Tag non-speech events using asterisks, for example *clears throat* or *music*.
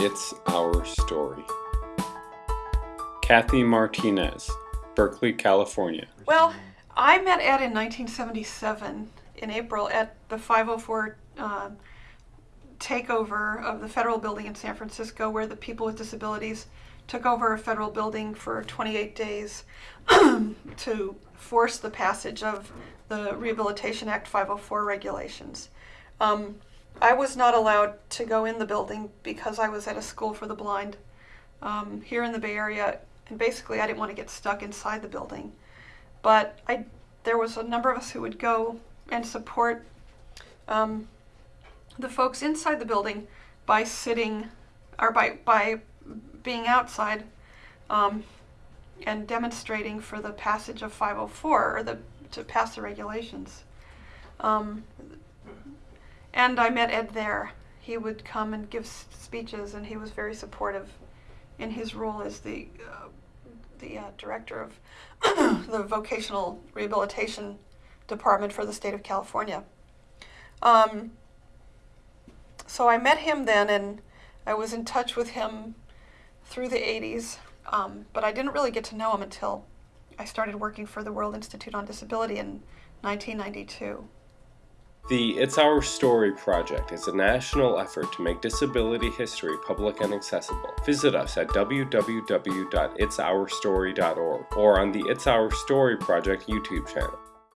It's Our Story. Kathy Martinez, Berkeley, California. Well, I met Ed in 1977 in April at the 504 uh, takeover of the federal building in San Francisco, where the people with disabilities took over a federal building for 28 days *clears throat* to force the passage of the Rehabilitation Act 504 regulations. Um, I was not allowed to go in the building because I was at a school for the blind um, here in the Bay Area, and basically I didn't want to get stuck inside the building. But I, there was a number of us who would go and support um, the folks inside the building by sitting, or by by being outside, um, and demonstrating for the passage of 504 or the to pass the regulations. Um, and I met Ed there. He would come and give speeches, and he was very supportive in his role as the uh, the uh, director of *coughs* the vocational rehabilitation department for the state of California. Um, so I met him then, and I was in touch with him through the 80s, um, but I didn't really get to know him until I started working for the World Institute on Disability in 1992. The It's Our Story project is a national effort to make disability history public and accessible. Visit us at www.itsourstory.org or on the It's Our Story project YouTube channel.